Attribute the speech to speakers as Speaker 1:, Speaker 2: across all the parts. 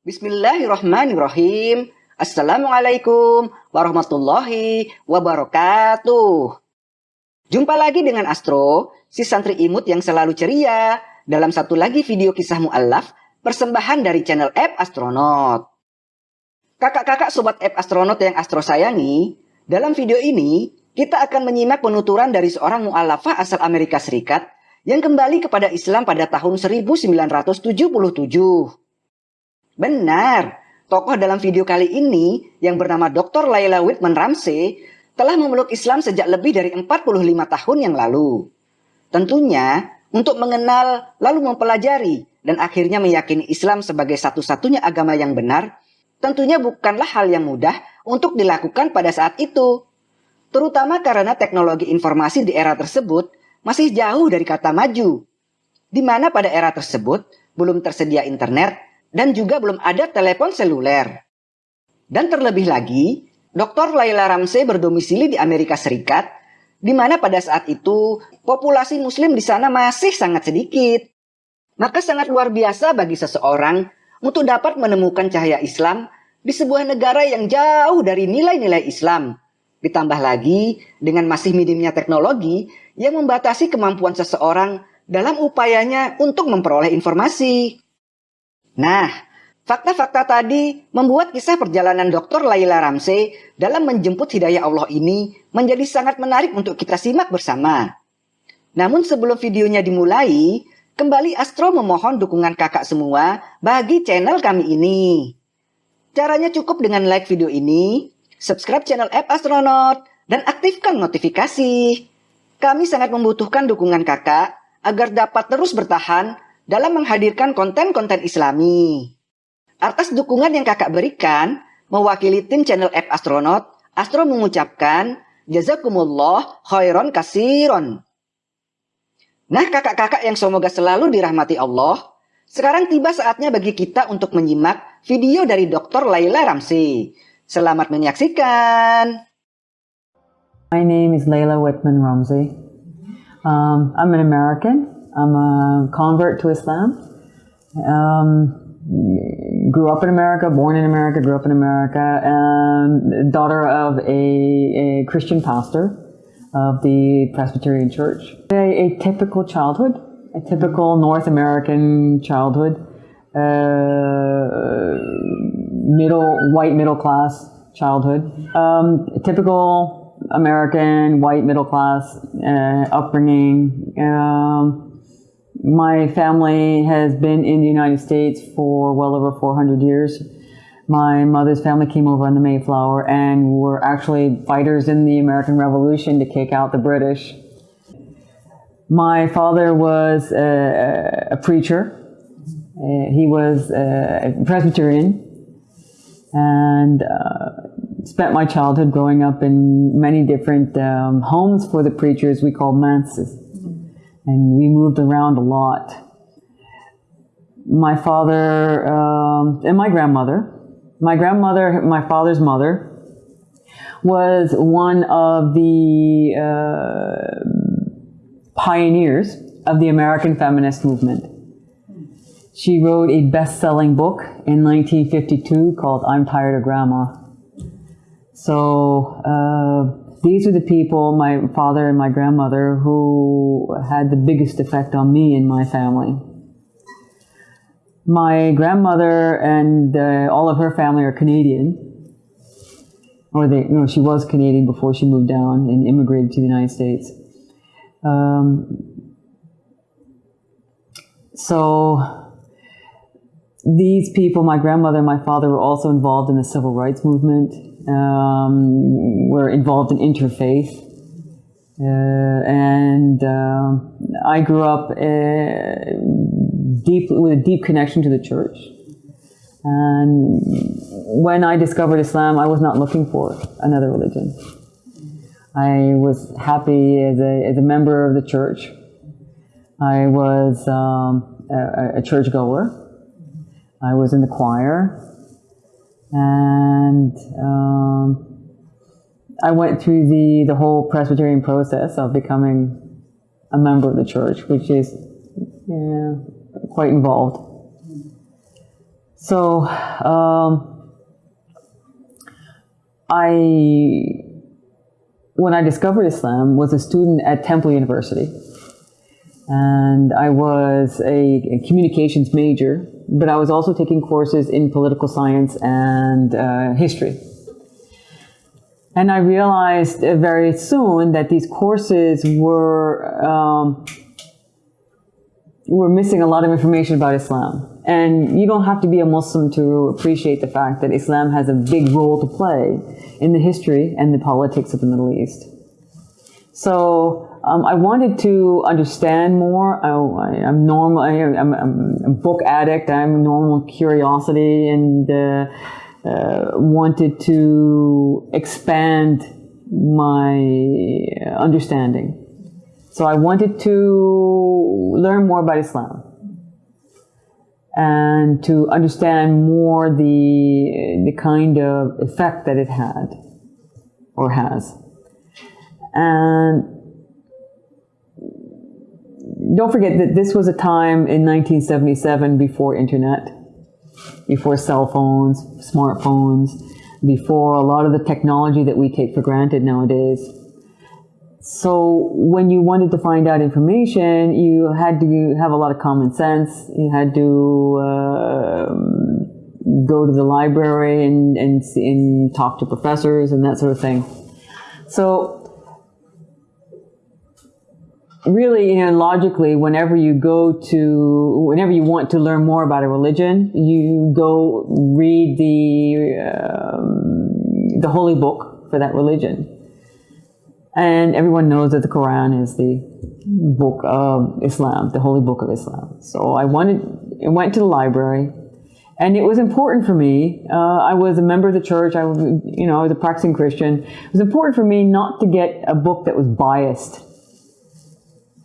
Speaker 1: Bismillahirrahmanirrahim. Assalamualaikum warahmatullahi wabarakatuh. Jumpa lagi dengan Astro, si santri imut yang selalu ceria, dalam satu lagi video kisah mu'allaf persembahan dari channel App Astronaut. Kakak-kakak sobat App Astronaut yang Astro sayangi, dalam video ini kita akan menyimak penuturan dari seorang mu'allafah asal Amerika Serikat yang kembali kepada Islam pada tahun 1977. Benar, tokoh dalam video kali ini yang bernama Dr. Laila Whitman Ramsey telah memeluk Islam sejak lebih dari 45 tahun yang lalu. Tentunya, untuk mengenal lalu mempelajari dan akhirnya meyakini Islam sebagai satu-satunya agama yang benar, tentunya bukanlah hal yang mudah untuk dilakukan pada saat itu. Terutama karena teknologi informasi di era tersebut masih jauh dari kata maju. Di mana pada era tersebut belum tersedia internet dan juga belum ada telepon seluler. Dan terlebih lagi, Dr. Laila Ramsey berdomisili di Amerika Serikat, di mana pada saat itu populasi muslim di sana masih sangat sedikit. Maka sangat luar biasa bagi seseorang untuk dapat menemukan cahaya Islam di sebuah negara yang jauh dari nilai-nilai Islam. Ditambah lagi dengan masih minimnya teknologi yang membatasi kemampuan seseorang dalam upayanya untuk memperoleh informasi. Nah, fakta-fakta tadi membuat kisah perjalanan Dr. Laila Ramsey dalam menjemput hidayah Allah ini menjadi sangat menarik untuk kita simak bersama. Namun sebelum videonya dimulai, kembali Astro memohon dukungan kakak semua bagi channel kami ini. Caranya cukup dengan like video ini, subscribe channel App Astronaut, dan aktifkan notifikasi. Kami sangat membutuhkan dukungan kakak agar dapat terus bertahan dalam menghadirkan konten-konten islami. Atas dukungan yang kakak berikan, mewakili tim channel App Astronaut, Astro mengucapkan, Jazakumullah khairan kasiron. Nah kakak-kakak yang semoga selalu dirahmati Allah, sekarang tiba saatnya bagi kita untuk menyimak video dari Dr. Laila Ramsey. Selamat menyaksikan.
Speaker 2: My name is Layla Whitman Ramsey. Um, I'm an American. I'm a convert to Islam. Um, grew up in America, born in America, grew up in America, and daughter of a, a Christian pastor of the Presbyterian Church. A, a typical childhood, a typical North American childhood, uh, middle, white middle class childhood, um, typical American white middle class uh, upbringing. Um, my family has been in the United States for well over 400 years. My mother's family came over on the Mayflower and were actually fighters in the American Revolution to kick out the British. My father was a, a preacher. Uh, he was a Presbyterian and uh, spent my childhood growing up in many different um, homes for the preachers we called manses and we moved around a lot. My father um, and my grandmother, my grandmother, my father's mother, was one of the uh, pioneers of the American feminist movement. She wrote a best-selling book in 1952 called I'm Tired of Grandma. So uh, these are the people, my father and my grandmother, who had the biggest effect on me and my family. My grandmother and uh, all of her family are Canadian. Or they, know, she was Canadian before she moved down and immigrated to the United States. Um, so these people, my grandmother and my father, were also involved in the civil rights movement um, were involved in interfaith. Uh, and uh, I grew up uh, deep with a deep connection to the church. And when I discovered Islam, I was not looking for another religion. I was happy as a, as a member of the church. I was um, a, a churchgoer. I was in the choir and um, I went through the, the whole Presbyterian process of becoming a member of the church, which is yeah, quite involved. So um, I, when I discovered Islam, was a student at Temple University, and I was a, a communications major, but I was also taking courses in political science and uh, history. And I realized uh, very soon that these courses were um, were missing a lot of information about Islam. And you don't have to be a Muslim to appreciate the fact that Islam has a big role to play in the history and the politics of the Middle East. So um, I wanted to understand more. I, am normal. I, am a book addict. I'm normal curiosity and uh, uh, wanted to expand my understanding. So I wanted to learn more about Islam and to understand more the, the kind of effect that it had or has. And don't forget that this was a time in 1977 before internet, before cell phones, smartphones, before a lot of the technology that we take for granted nowadays. So when you wanted to find out information, you had to have a lot of common sense. You had to uh, go to the library and, and, and talk to professors and that sort of thing. So really, know, logically, whenever you go to, whenever you want to learn more about a religion, you go read the um, the holy book for that religion. And everyone knows that the Quran is the book of Islam, the holy book of Islam. So I wanted, I went to the library, and it was important for me. Uh, I was a member of the church. I, you know, I was a practicing Christian. It was important for me not to get a book that was biased.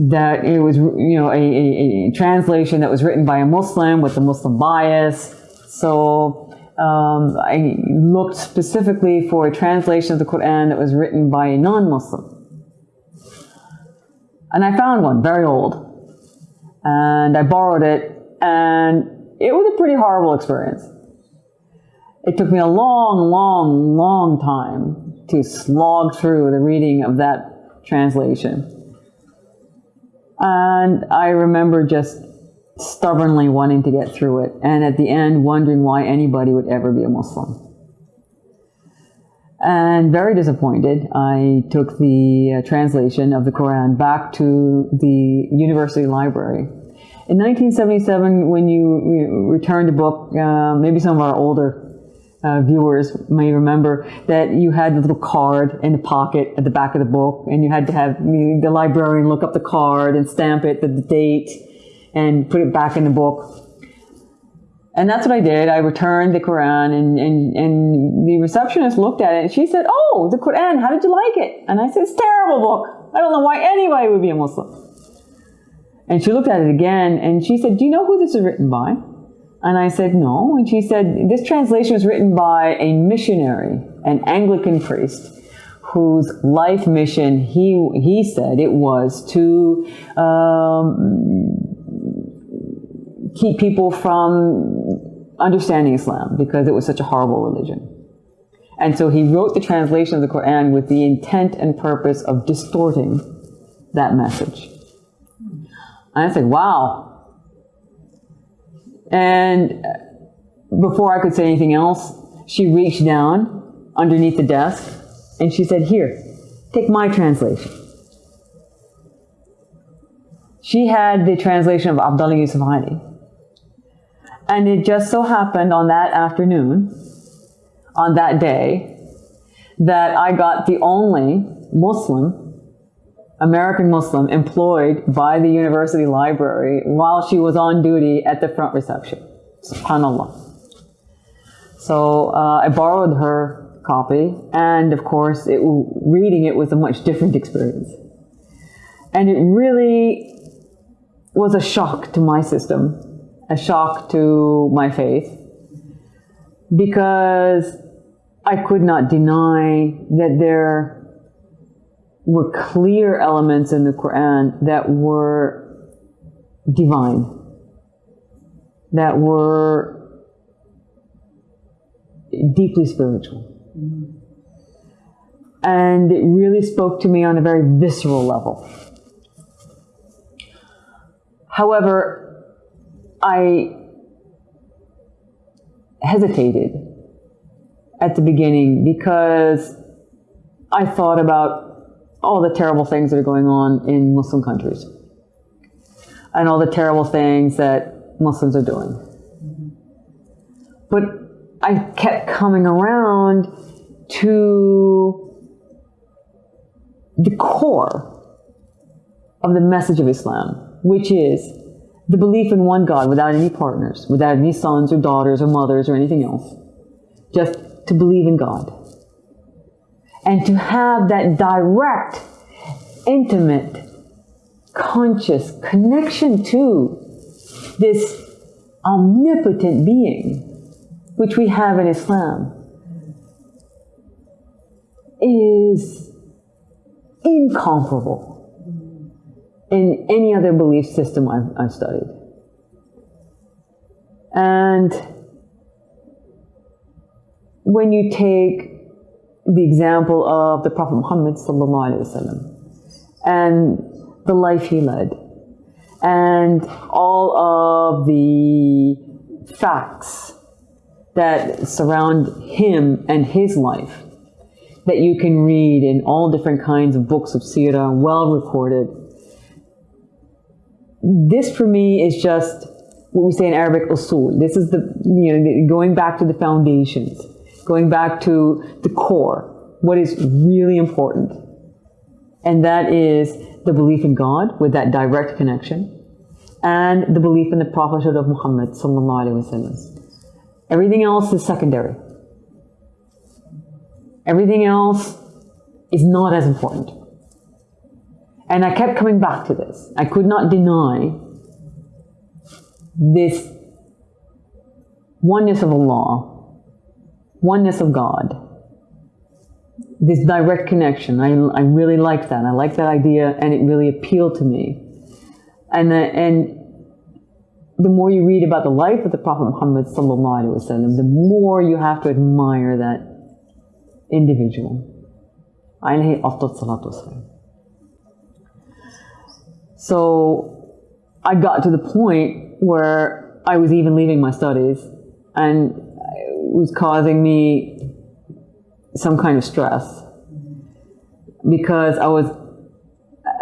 Speaker 2: That it was, you know, a, a, a translation that was written by a Muslim with a Muslim bias. So um, I looked specifically for a translation of the Quran that was written by a non-Muslim. And I found one, very old. And I borrowed it, and it was a pretty horrible experience. It took me a long, long, long time to slog through the reading of that translation. And I remember just stubbornly wanting to get through it, and at the end wondering why anybody would ever be a Muslim. And very disappointed, I took the uh, translation of the Quran back to the university library. In 1977, when you returned a book, uh, maybe some of our older uh, viewers may remember that you had a little card in the pocket at the back of the book, and you had to have the librarian look up the card and stamp it, the, the date, and put it back in the book. And that's what I did. I returned the Quran and, and, and the receptionist looked at it and she said, Oh, the Quran, how did you like it? And I said, It's a terrible book. I don't know why anybody would be a Muslim. And she looked at it again and she said, Do you know who this is written by? And I said, No. And she said, This translation was written by a missionary, an Anglican priest whose life mission he he said it was to um, keep people from understanding Islam because it was such a horrible religion. And so he wrote the translation of the Quran with the intent and purpose of distorting that message. And I said, wow. And before I could say anything else, she reached down underneath the desk and she said, Here, take my translation. She had the translation of Abdullah Yusuf Ali. And it just so happened on that afternoon, on that day, that I got the only Muslim, American Muslim, employed by the university library while she was on duty at the front reception. SubhanAllah. So uh, I borrowed her copy, and of course, it, reading it was a much different experience. And it really was a shock to my system a shock to my faith because I could not deny that there were clear elements in the Quran that were divine, that were deeply spiritual. And it really spoke to me on a very visceral level. However, I hesitated at the beginning because I thought about all the terrible things that are going on in Muslim countries and all the terrible things that Muslims are doing. But I kept coming around to the core of the message of Islam, which is the belief in one God without any partners, without any sons or daughters or mothers or anything else. Just to believe in God. And to have that direct, intimate, conscious connection to this omnipotent being, which we have in Islam, is incomparable in any other belief system I've, I've studied. And when you take the example of the Prophet Muhammad and the life he led, and all of the facts that surround him and his life that you can read in all different kinds of books of seerah, well recorded. This for me is just what we say in Arabic usul. This is the, you know, going back to the foundations, going back to the core, what is really important. And that is the belief in God with that direct connection and the belief in the prophethood of Muhammad. Everything else is secondary. Everything else is not as important. And I kept coming back to this. I could not deny this oneness of Allah, oneness of God, this direct connection. I, I really like that. I like that idea, and it really appealed to me. And, the, and the more you read about the life of the Prophet Muhammad wasallam, the more you have to admire that individual. So I got to the point where I was even leaving my studies and was causing me some kind of stress because I was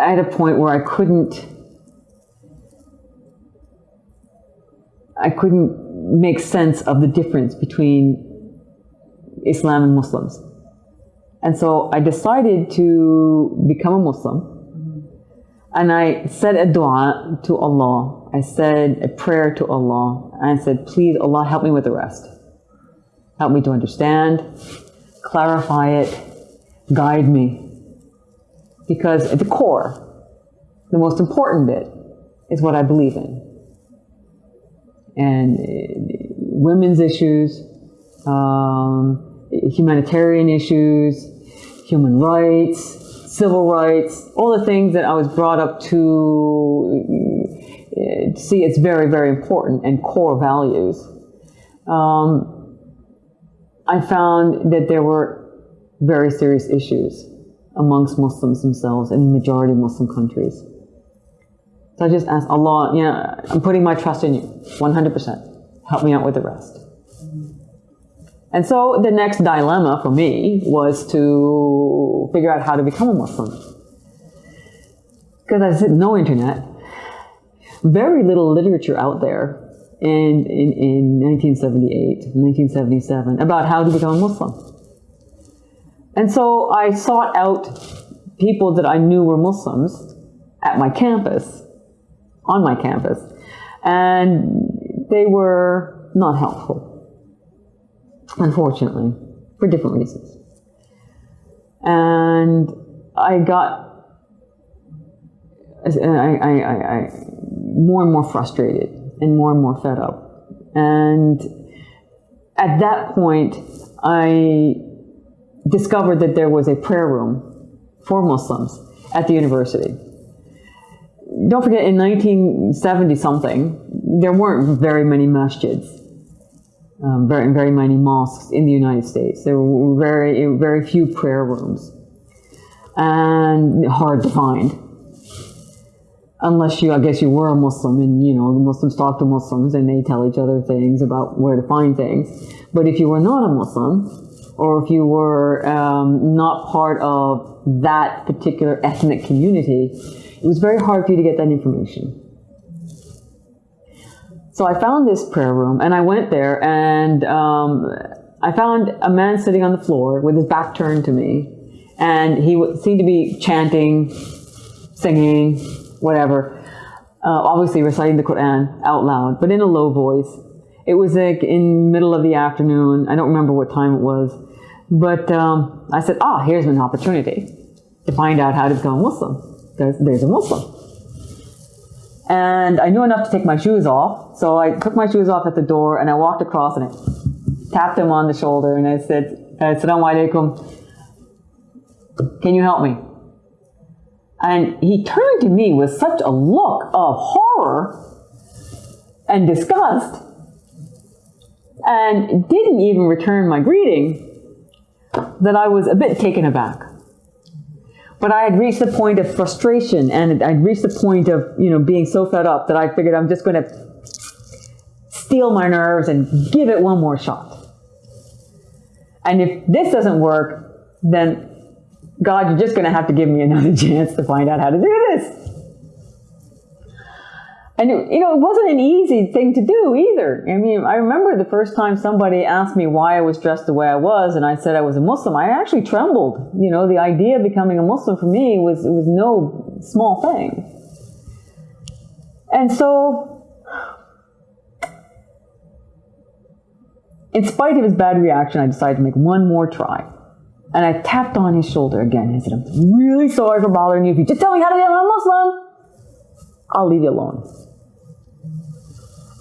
Speaker 2: at a point where I couldn't I couldn't make sense of the difference between Islam and Muslims. And so I decided to become a Muslim. And I said a dua to Allah. I said a prayer to Allah. And I said, please, Allah, help me with the rest. Help me to understand, clarify it, guide me. Because at the core, the most important bit is what I believe in and uh, women's issues, um, humanitarian issues, human rights, civil rights, all the things that I was brought up to uh, see it's very, very important and core values. Um, I found that there were very serious issues amongst Muslims themselves in majority Muslim countries. So I just asked Allah, you know, I'm putting my trust in you, 100%. Help me out with the rest. And so the next dilemma for me was to figure out how to become a Muslim. Because I said, no internet, very little literature out there in, in, in 1978, 1977 about how to become a Muslim. And so I sought out people that I knew were Muslims at my campus on my campus. And they were not helpful, unfortunately, for different reasons. And I got I, I, I, I, more and more frustrated and more and more fed up. And at that point, I discovered that there was a prayer room for Muslims at the university don't forget, in 1970 something, there weren't very many masjids. um, very very many mosques in the United States. There were very very few prayer rooms, and hard to find. Unless you, I guess you were a Muslim, and you know Muslims talk to Muslims, and they tell each other things about where to find things. But if you were not a Muslim, or if you were um, not part of that particular ethnic community, it was very hard for you to get that information. So I found this prayer room and I went there and um, I found a man sitting on the floor with his back turned to me and he seemed to be chanting, singing, whatever, uh, obviously reciting the Quran out loud, but in a low voice. It was like in middle of the afternoon. I don't remember what time it was, but um, I said, ah, here's an opportunity to find out how to become a Muslim. There's, there's a Muslim. And I knew enough to take my shoes off. So I took my shoes off at the door and I walked across and I tapped him on the shoulder and I said, Assalamu alaikum. Can you help me? And he turned to me with such a look of horror and disgust and didn't even return my greeting that I was a bit taken aback. But I had reached the point of frustration and I'd reached the point of, you know, being so fed up that I figured I'm just going to steel my nerves and give it one more shot. And if this doesn't work, then God, you're just going to have to give me another chance to find out how to do this. And you know, it wasn't an easy thing to do either. I mean, I remember the first time somebody asked me why I was dressed the way I was, and I said I was a Muslim. I actually trembled. You know, the idea of becoming a Muslim for me was was no small thing. And so, in spite of his bad reaction, I decided to make one more try. And I tapped on his shoulder again and said, I'm really sorry for bothering you. If you just tell me how to become a Muslim, I'll leave you alone.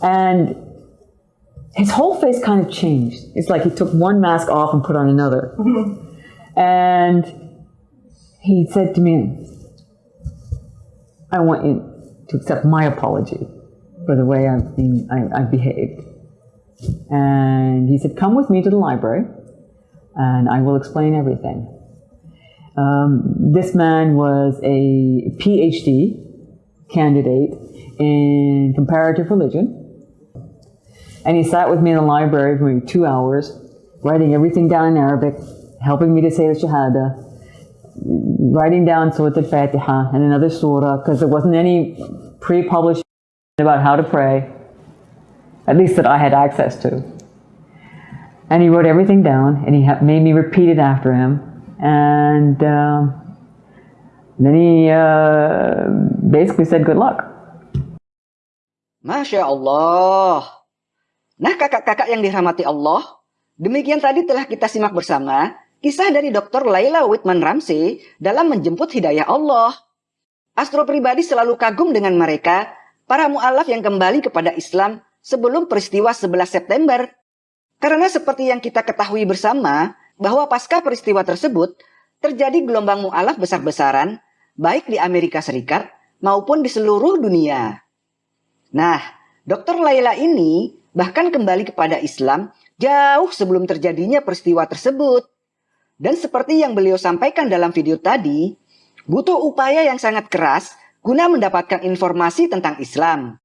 Speaker 2: And his whole face kind of changed. It's like he took one mask off and put on another. and he said to me, I want you to accept my apology for the way I've, been, I, I've behaved. And he said, Come with me to the library and I will explain everything. Um, this man was a PhD candidate in comparative religion and he sat with me in the library for maybe two hours, writing everything down in Arabic, helping me to say the Shahada, writing down Surah Al-Fatiha and another surah, because there wasn't any pre-published about how to pray, at least that I had access to. And he wrote everything down, and he made me repeat it after him. And um, then he uh, basically said, good luck.
Speaker 1: Masya Allah. Nah kakak-kakak yang dirahmati Allah, demikian tadi telah kita simak bersama kisah dari Dr. Laila Whitman Ramsey dalam menjemput hidayah Allah. Astro pribadi selalu kagum dengan mereka, para mu'alaf yang kembali kepada Islam sebelum peristiwa 11 September. Karena seperti yang kita ketahui bersama, bahwa pasca peristiwa tersebut, terjadi gelombang mu'alaf besar-besaran, baik di Amerika Serikat maupun di seluruh dunia. Nah, Dr. Laila ini bahkan kembali kepada Islam jauh sebelum terjadinya peristiwa tersebut. Dan seperti yang beliau sampaikan dalam video tadi, butuh upaya yang sangat keras guna mendapatkan informasi tentang Islam.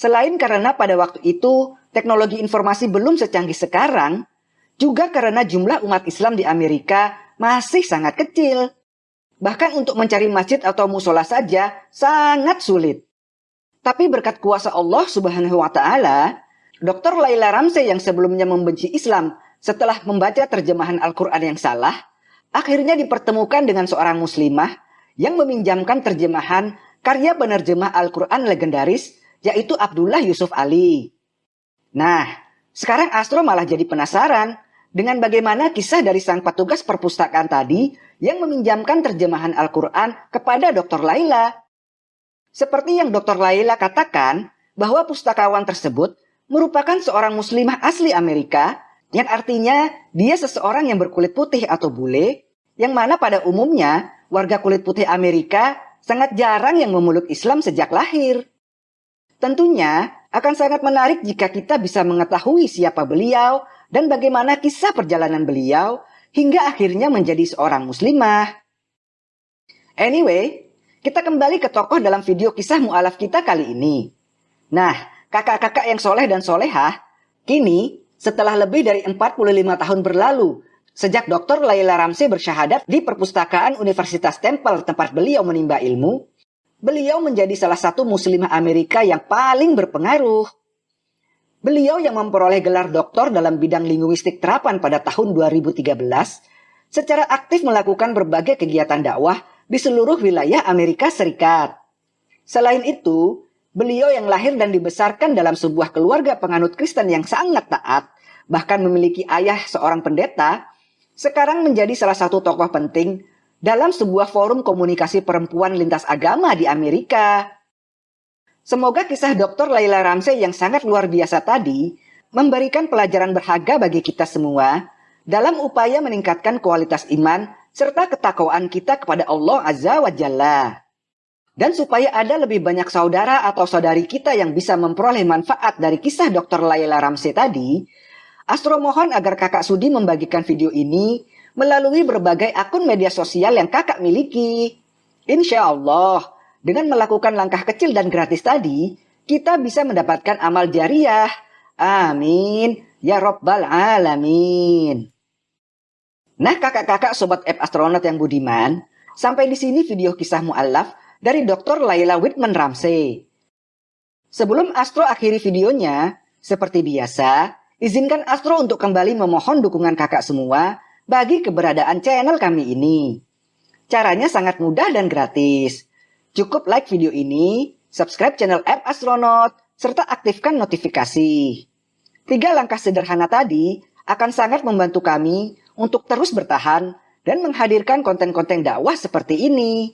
Speaker 1: Selain karena pada waktu itu teknologi informasi belum secanggih sekarang, juga karena jumlah umat Islam di Amerika masih sangat kecil. Bahkan untuk mencari masjid atau musola saja sangat sulit. Tapi berkat kuasa Allah Subhanahu wa taala, Dr. Laila Ramsey yang sebelumnya membenci Islam setelah membaca terjemahan Al-Quran yang salah, akhirnya dipertemukan dengan seorang muslimah yang meminjamkan terjemahan karya penerjemah Al-Quran legendaris yaitu Abdullah Yusuf Ali. Nah, sekarang Astro malah jadi penasaran dengan bagaimana kisah dari sang petugas perpustakaan tadi yang meminjamkan terjemahan Al-Quran kepada Dr. Laila. Seperti yang Dr. Laila katakan, bahwa pustakawan tersebut merupakan seorang muslimah asli Amerika yang artinya dia seseorang yang berkulit putih atau bule yang mana pada umumnya warga kulit putih Amerika sangat jarang yang memeluk Islam sejak lahir. Tentunya Akan sangat menarik jika kita bisa mengetahui siapa beliau dan bagaimana kisah perjalanan beliau hingga akhirnya menjadi seorang muslimah. Anyway, kita kembali ke tokoh dalam video kisah mu'alaf kita kali ini. Nah, kakak-kakak yang soleh dan solehah, kini setelah lebih dari 45 tahun berlalu, sejak Dr. Laila Ramsey bersyahadat di perpustakaan Universitas Temple tempat beliau menimba ilmu, beliau menjadi salah satu muslimah Amerika yang paling berpengaruh. Beliau yang memperoleh gelar doktor dalam bidang linguistik terapan pada tahun 2013, secara aktif melakukan berbagai kegiatan dakwah di seluruh wilayah Amerika Serikat. Selain itu, beliau yang lahir dan dibesarkan dalam sebuah keluarga penganut Kristen yang sangat taat, bahkan memiliki ayah seorang pendeta, sekarang menjadi salah satu tokoh penting dalam sebuah forum komunikasi perempuan lintas agama di Amerika. Semoga kisah Dr. Laila Ramsey yang sangat luar biasa tadi memberikan pelajaran berharga bagi kita semua dalam upaya meningkatkan kualitas iman serta ketakwaan kita kepada Allah Azza wa Jalla. Dan supaya ada lebih banyak saudara atau saudari kita yang bisa memperoleh manfaat dari kisah Dr. Laila Ramsey tadi, Astro mohon agar kakak Sudi membagikan video ini melalui berbagai akun media sosial yang kakak miliki. Insya Allah, dengan melakukan langkah kecil dan gratis tadi, kita bisa mendapatkan amal jariah. Amin. Ya Rabbal Alamin. Nah kakak-kakak sobat app astronaut yang budiman, sampai di sini video kisah mu'alaf dari Dr. Laila Whitman Ramsey. Sebelum Astro akhiri videonya, seperti biasa, izinkan Astro untuk kembali memohon dukungan kakak semua bagi keberadaan channel kami ini. Caranya sangat mudah dan gratis. Cukup like video ini, subscribe channel App Astronaut, serta aktifkan notifikasi. Tiga langkah sederhana tadi akan sangat membantu kami untuk terus bertahan dan menghadirkan konten-konten dakwah seperti ini.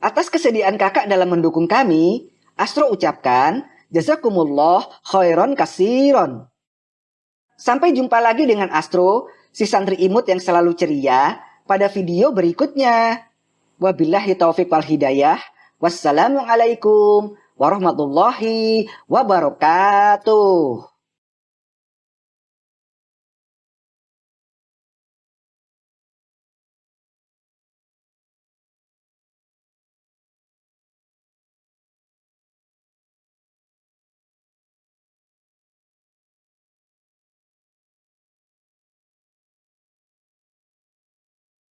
Speaker 1: Atas kesediaan kakak dalam mendukung kami, Astro ucapkan, Jazakumullah khairon kasiron. Sampai jumpa lagi dengan Astro si santri imut yang selalu ceria pada video berikutnya. Wabillahi taufiq wal hidayah. Wassalamualaikum warahmatullahi wabarakatuh.